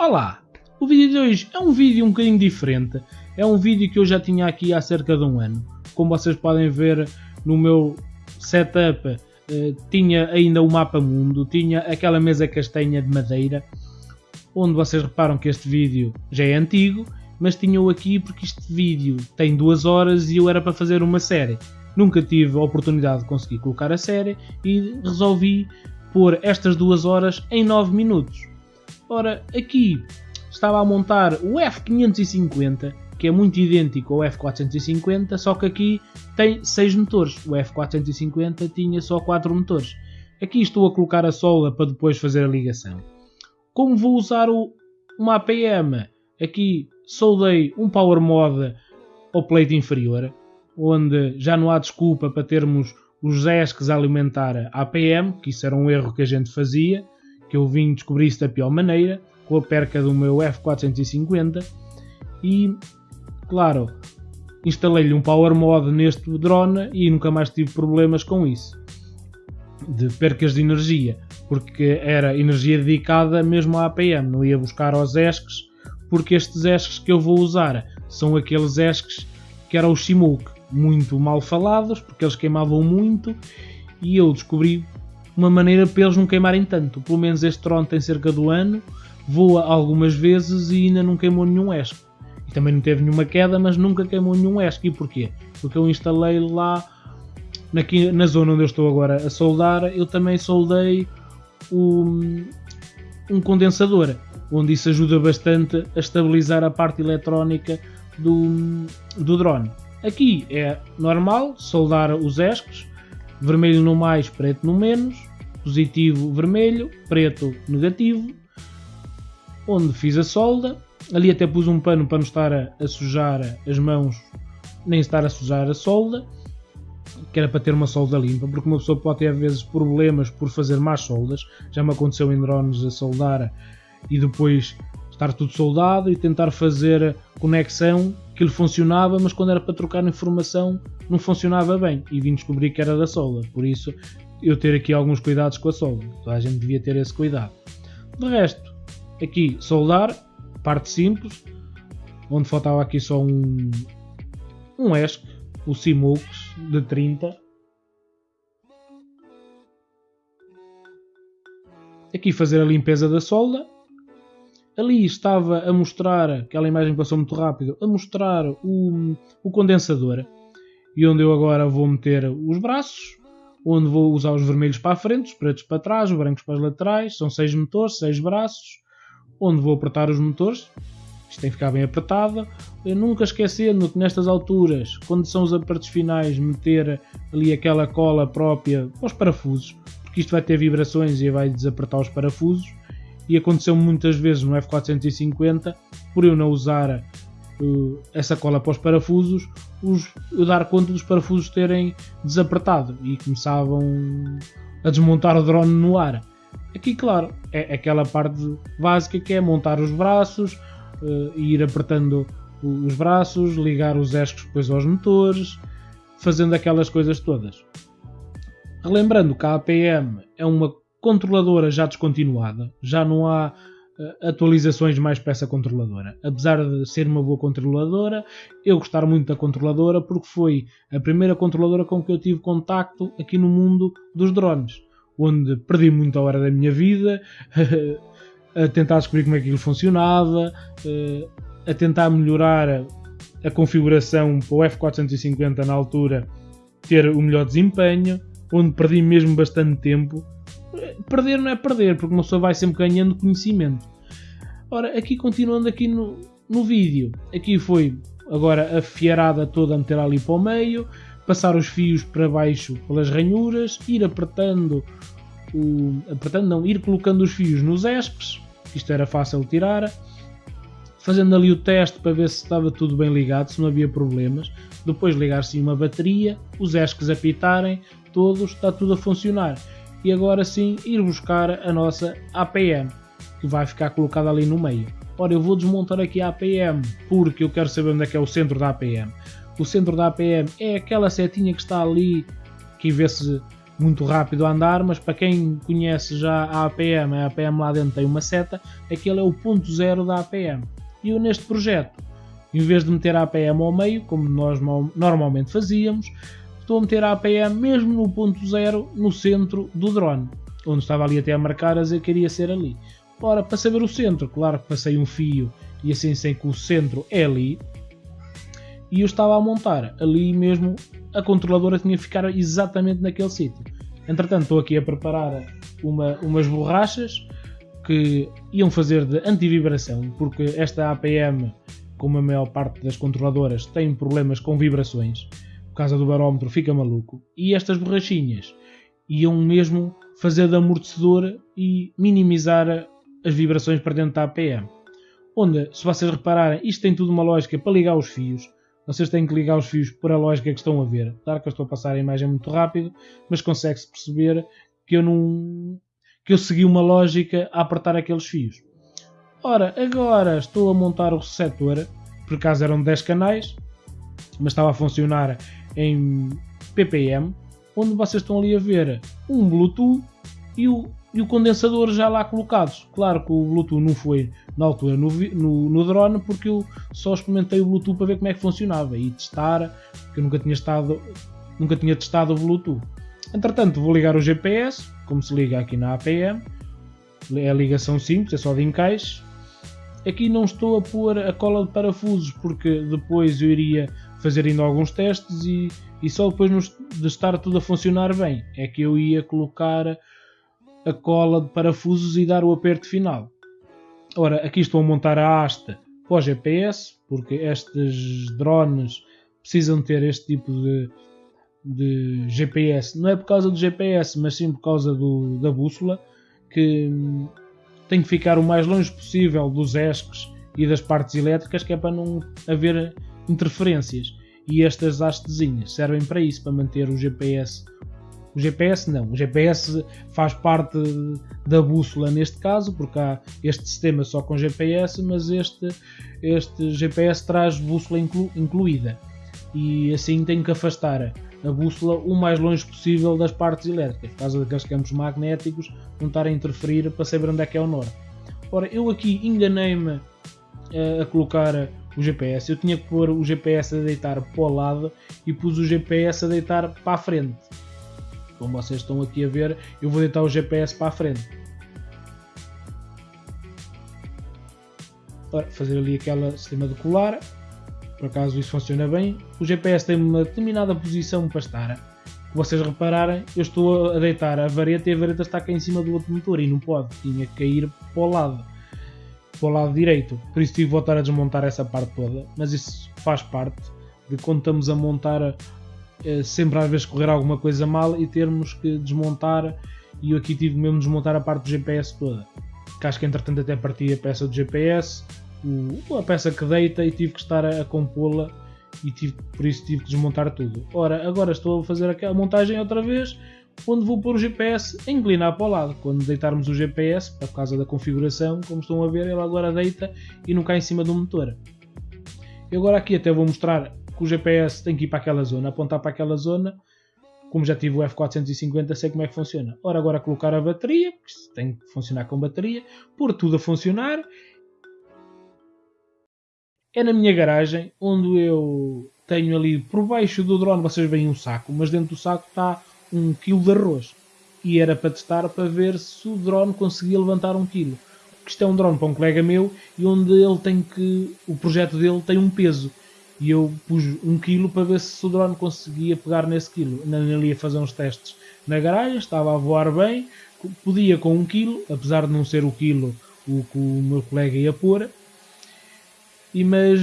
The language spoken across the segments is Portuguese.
Olá! O vídeo de hoje é um vídeo um bocadinho diferente. É um vídeo que eu já tinha aqui há cerca de um ano. Como vocês podem ver no meu setup, eh, tinha ainda o mapa mundo, tinha aquela mesa castanha de madeira, onde vocês reparam que este vídeo já é antigo, mas tinha-o aqui porque este vídeo tem duas horas e eu era para fazer uma série. Nunca tive a oportunidade de conseguir colocar a série e resolvi pôr estas duas horas em 9 minutos. Ora, aqui estava a montar o F550, que é muito idêntico ao F450, só que aqui tem 6 motores. O F450 tinha só 4 motores. Aqui estou a colocar a solda para depois fazer a ligação. Como vou usar o, uma APM, aqui soldei um Power Mod ao plate inferior, onde já não há desculpa para termos os ESCs a alimentar a APM, que isso era um erro que a gente fazia que eu vim descobrir isso da pior maneira, com a perca do meu F450 e, claro, instalei-lhe um Power Mod neste drone e nunca mais tive problemas com isso, de percas de energia, porque era energia dedicada mesmo à APM, não ia buscar aos ESCs, porque estes ESCs que eu vou usar são aqueles ESCs que eram os Simoke, muito mal falados, porque eles queimavam muito, e eu descobri uma maneira para eles não queimarem tanto. Pelo menos este drone tem cerca do ano, voa algumas vezes e ainda não queimou nenhum ESC. E também não teve nenhuma queda, mas nunca queimou nenhum ESC. E porquê? Porque eu instalei lá, aqui, na zona onde eu estou agora a soldar, eu também soldei um, um condensador, onde isso ajuda bastante a estabilizar a parte eletrónica do, do drone. Aqui é normal soldar os ESCs, vermelho no mais, preto no menos, positivo vermelho, preto negativo, onde fiz a solda. Ali até pus um pano para não estar a, a sujar as mãos, nem estar a sujar a solda, que era para ter uma solda limpa, porque uma pessoa pode ter às vezes problemas por fazer más soldas. Já me aconteceu em drones a soldar e depois estar tudo soldado e tentar fazer conexão ele funcionava, mas quando era para trocar informação não funcionava bem e vim descobrir que era da solda. Por isso eu ter aqui alguns cuidados com a solda. Toda a gente devia ter esse cuidado. De resto, aqui soldar, parte simples, onde faltava aqui só um, um ESC, o Simux de 30. Aqui fazer a limpeza da solda. Ali estava a mostrar, aquela imagem passou muito rápido, a mostrar o, o condensador. E onde eu agora vou meter os braços, onde vou usar os vermelhos para a frente, os pretos para trás, os brancos para as laterais. São seis motores, seis braços, onde vou apertar os motores. Isto tem que ficar bem apertado. Eu nunca esquecendo que nestas alturas, quando são os apertos finais, meter ali aquela cola própria para os parafusos, porque isto vai ter vibrações e vai desapertar os parafusos. E aconteceu muitas vezes no F450, por eu não usar uh, essa cola para os parafusos, os, eu dar conta dos parafusos terem desapertado e começavam a desmontar o drone no ar. Aqui, claro, é aquela parte básica que é montar os braços, uh, ir apertando os braços, ligar os escos depois aos motores, fazendo aquelas coisas todas. Relembrando que a APM é uma controladora já descontinuada, já não há atualizações mais para essa controladora. Apesar de ser uma boa controladora, eu gostar muito da controladora porque foi a primeira controladora com que eu tive contacto aqui no mundo dos drones, onde perdi muita hora da minha vida a tentar descobrir como é que aquilo funcionava, a tentar melhorar a configuração para o F450 na altura ter o melhor desempenho, onde perdi mesmo bastante tempo perder não é perder, porque uma pessoa vai sempre ganhando conhecimento. Ora, aqui continuando aqui no, no vídeo, aqui foi agora a fiarada toda a meter ali para o meio, passar os fios para baixo pelas ranhuras, ir apertando, o, apertando não, ir colocando os fios nos ESPs, isto era fácil tirar, fazendo ali o teste para ver se estava tudo bem ligado, se não havia problemas, depois ligar-se uma bateria, os ESCs apitarem, todos, está tudo a funcionar. E agora sim ir buscar a nossa APM que vai ficar colocada ali no meio. Ora, eu vou desmontar aqui a APM porque eu quero saber onde é que é o centro da APM. O centro da APM é aquela setinha que está ali que de muito rápido a andar, mas para quem conhece já a APM, a APM lá dentro tem uma seta, aquele é o ponto zero da APM. E eu neste projeto, em vez de meter a APM ao meio, como nós normalmente fazíamos, estou a meter a APM mesmo no ponto zero, no centro do drone, onde estava ali até a marcar a dizer que queria ser ali. Ora, para saber o centro, claro que passei um fio e assim sei que o centro é ali, e eu estava a montar ali mesmo, a controladora tinha que ficar exatamente naquele sítio. Entretanto, estou aqui a preparar uma, umas borrachas que iam fazer de antivibração, porque esta APM, como a maior parte das controladoras, tem problemas com vibrações. Por causa do barómetro fica maluco. E estas borrachinhas iam mesmo fazer de amortecedor e minimizar as vibrações para dentro da APM. Onde, se vocês repararem, isto tem tudo uma lógica para ligar os fios vocês têm que ligar os fios por a lógica que estão a ver. Claro que eu estou a passar a imagem muito rápido, mas consegue-se perceber que eu não que eu segui uma lógica a apertar aqueles fios. Ora, agora estou a montar o receptor, por acaso eram 10 canais, mas estava a funcionar em ppm, onde vocês estão ali a ver um Bluetooth e o, e o condensador já lá colocados. Claro que o Bluetooth não foi na altura no, no, no, drone porque eu só experimentei o Bluetooth para ver como é que funcionava e testar, porque eu nunca tinha, estado, nunca tinha testado o Bluetooth. Entretanto, vou ligar o GPS, como se liga aqui na APM. É a ligação simples, é só de encaixe. Aqui não estou a pôr a cola de parafusos porque depois eu iria fazer ainda alguns testes e, e só depois de estar tudo a funcionar bem é que eu ia colocar a cola de parafusos e dar o aperto final. Ora, aqui estou a montar a haste para o GPS, porque estes drones precisam ter este tipo de, de GPS. Não é por causa do GPS, mas sim por causa do, da bússola, que tem que ficar o mais longe possível dos esques e das partes elétricas, que é para não haver interferências. E estas hastezinhas servem para isso, para manter o GPS o GPS não. O GPS faz parte da bússola neste caso, porque há este sistema só com GPS, mas este, este GPS traz bússola inclu, incluída. E assim tenho que afastar a bússola o mais longe possível das partes elétricas, por causa daqueles campos magnéticos não estarem a interferir para saber onde é que é o norte. Ora, eu aqui enganei-me a, a colocar o GPS. Eu tinha que pôr o GPS a deitar para o lado e pus o GPS a deitar para a frente como vocês estão aqui a ver, eu vou deitar o GPS para a frente. Para fazer ali aquele sistema de colar, por acaso isso funciona bem. O GPS tem uma determinada posição para estar. Se vocês repararem, eu estou a deitar a vareta e a vareta está cá em cima do outro motor e não pode, tinha que cair para o lado, para o lado direito. Por isso tive que voltar a desmontar essa parte toda, mas isso faz parte de quando estamos a montar é sempre às vezes correr alguma coisa mal e termos que desmontar. E eu aqui tive mesmo de desmontar a parte do GPS toda. Que acho que entretanto até parti a peça do GPS a peça que deita e tive que estar a, a compô-la. E tive, por isso tive que desmontar tudo. Ora agora estou a fazer a montagem outra vez onde vou pôr o GPS a inclinar para o lado quando deitarmos o GPS por causa da configuração como estão a ver ele agora deita e não cai em cima do motor e agora aqui até vou mostrar que o GPS tem que ir para aquela zona, apontar para aquela zona. Como já tive o F450, sei como é que funciona. Ora, agora colocar a bateria, porque tem que funcionar com bateria, pôr tudo a funcionar. É na minha garagem, onde eu tenho ali por baixo do drone, vocês veem um saco, mas dentro do saco está um quilo de arroz. E era para testar para ver se o drone conseguia levantar um quilo. Porque isto é um drone para um colega meu e onde ele tem que. o projeto dele tem um peso e eu pus um quilo para ver se o drone conseguia pegar nesse quilo. Ainda ali a fazer uns testes na garagem, estava a voar bem, podia com um quilo, apesar de não ser o quilo o que o meu colega ia pôr, e mas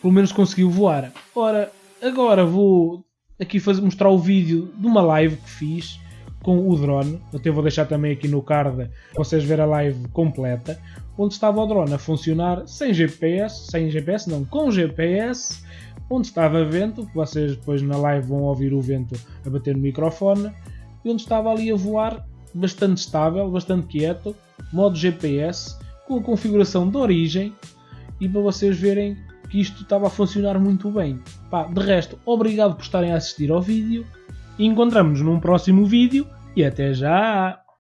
pelo menos conseguiu voar. Ora, agora vou aqui fazer, mostrar o vídeo de uma live que fiz com o drone. Até vou deixar também aqui no card para vocês verem a live completa, onde estava o drone a funcionar sem GPS, sem GPS não, com GPS onde estava vento, que vocês depois na live vão ouvir o vento a bater no microfone, e onde estava ali a voar bastante estável, bastante quieto, modo GPS, com a configuração de origem, e para vocês verem que isto estava a funcionar muito bem. Pá, de resto, obrigado por estarem a assistir ao vídeo Encontramos num próximo vídeo e até já!